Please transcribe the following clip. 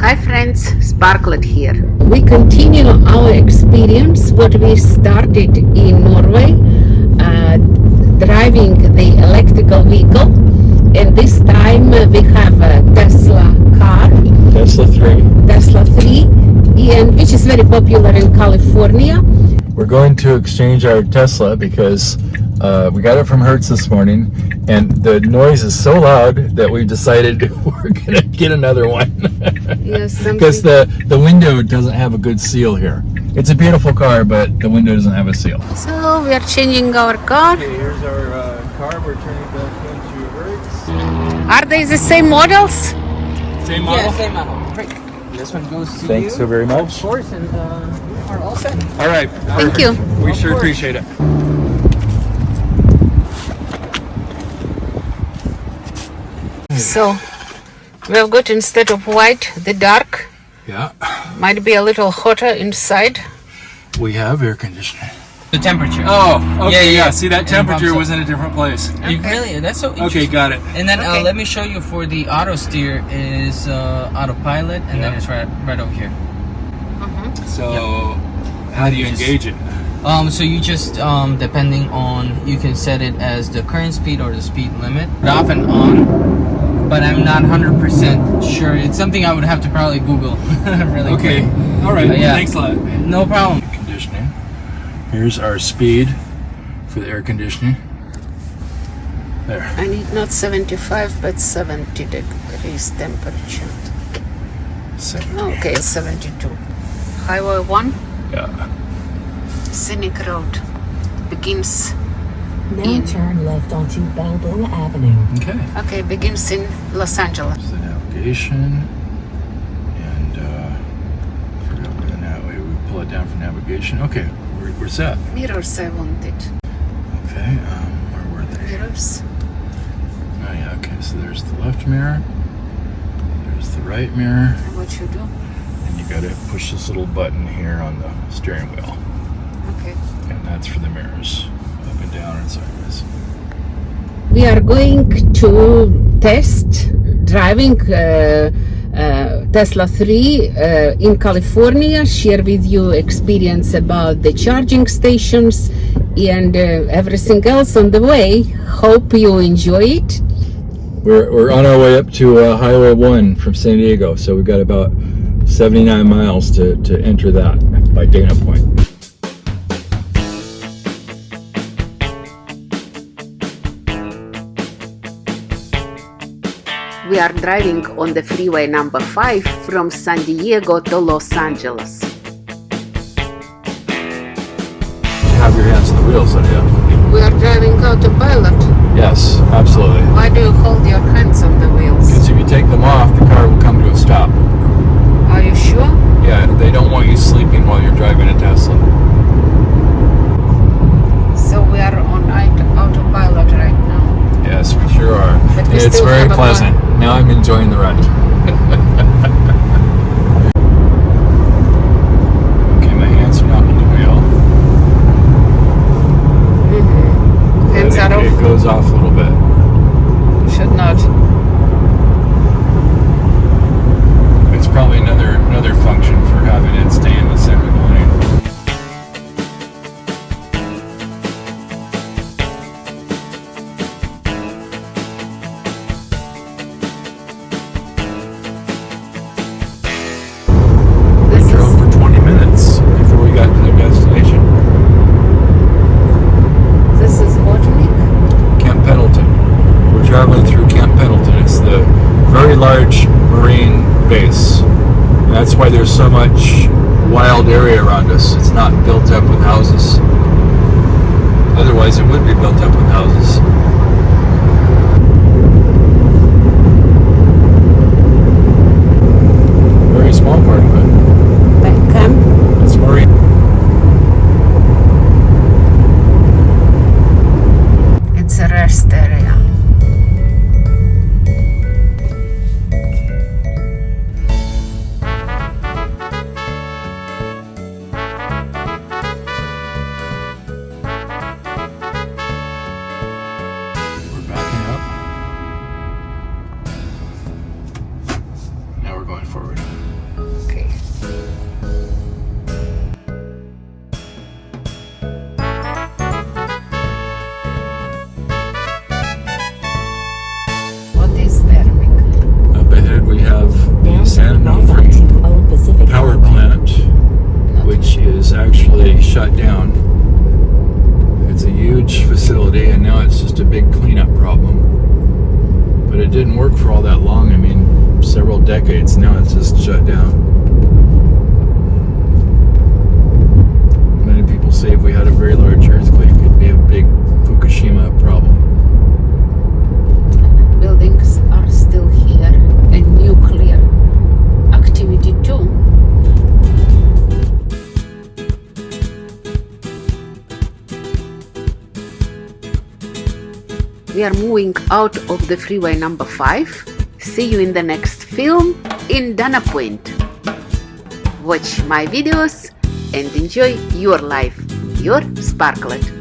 Hi friends, Sparklet here. we continue our experience what we started in Norway uh, driving the electrical vehicle and this time we have a Tesla car Tesla 3. Tesla 3 and which is very popular in California We're going to exchange our Tesla because uh, we got it from Hertz this morning and the noise is so loud that we decided we're going to get another one. yes Because the, the window doesn't have a good seal here. It's a beautiful car, but the window doesn't have a seal. So we are changing our car. Okay, here's our uh, car. We're turning back into Hertz. Are they the same models? Same Yeah, same model. Great. This one goes to Thanks you. so very much. Of course, and uh, you are all set. All right. Thank you. We Of sure course. appreciate it. So we have got instead of white, the dark. Yeah, Might be a little hotter inside. we have air conditioning. The temperature. Oh, okay, Yeah, yeah. yeah, yeah. See, that temperature was in a different place. You really? That's so Okay, got it. And then Okay. uh, let me show you for the auto steer is uh, autopilot, and then it's right right over here. So, how do you Just- engage it? Um, so you just um, depending on you can set it as the current speed or the speed limit, off and on. But I'm not hundred percent sure. It's something I would have to probably Google. really Okay, quick. all right. Yeah. Thanks a lot. No problem. Air Conditioning. Here's our speed for the air conditioning. There. I need not 75 but 70 degrees temperature. Seven. Okay, 72. Highway 1, Yeah. scenic road. Begins, Now In. turn left onto Balboa Avenue. Okay. okay, begins in Los Angeles. There's the navigation. And, uh, forgot where the nav- we pull it down for navigation. Okay, we're, we're. Mirrors I wanted. Okay, um, where were they? Mirrors. Oh, yeah, okay, so there's the left mirror. There's the right mirror. And what you do? And you gotta push this little button here on the steering wheel. Okay. And that's for the mirrors, up and down and sideways. we are going to test driving uh, uh, Tesla 3 uh, in California, share with you experience about the charging stations and uh, everything else on the way. Hope you enjoy it. We're, we're on our way up to uh, Highway 1 from San Diego, so we've got about 79 miles to, to enter that by Dana Point. We are driving on the freeway number 5 from San Diego to Los Angeles. Have your hands on the wheels, Lydia. We are driving autopilot. Yes, absolutely. Why do you hold your hands on the wheels? Because if you take them off, the car will come to a stop. Are you sure? Yeah, they don't want you sleeping while you're driving a Tesla. So we are on aut- autopilot right now. Yes, we sure are. But we it's still very have a pleasant. Now I'm enjoying the ride. okay, my hands are not on the wheel. Hands But are it, it goes off large marine base. And that's why there's so much wild area around us. It's not built up with houses. Otherwise, it would be built up with houses. San Pacific power plant, which is actually shut down. It's a huge facility, and now it's just a big cleanup problem. But it didn't work for all that long. I mean, several decades now it's just shut down. We are moving out of the freeway number 5. See you in the next film in Dana Point. Watch my videos and enjoy your life. Your Sparklet.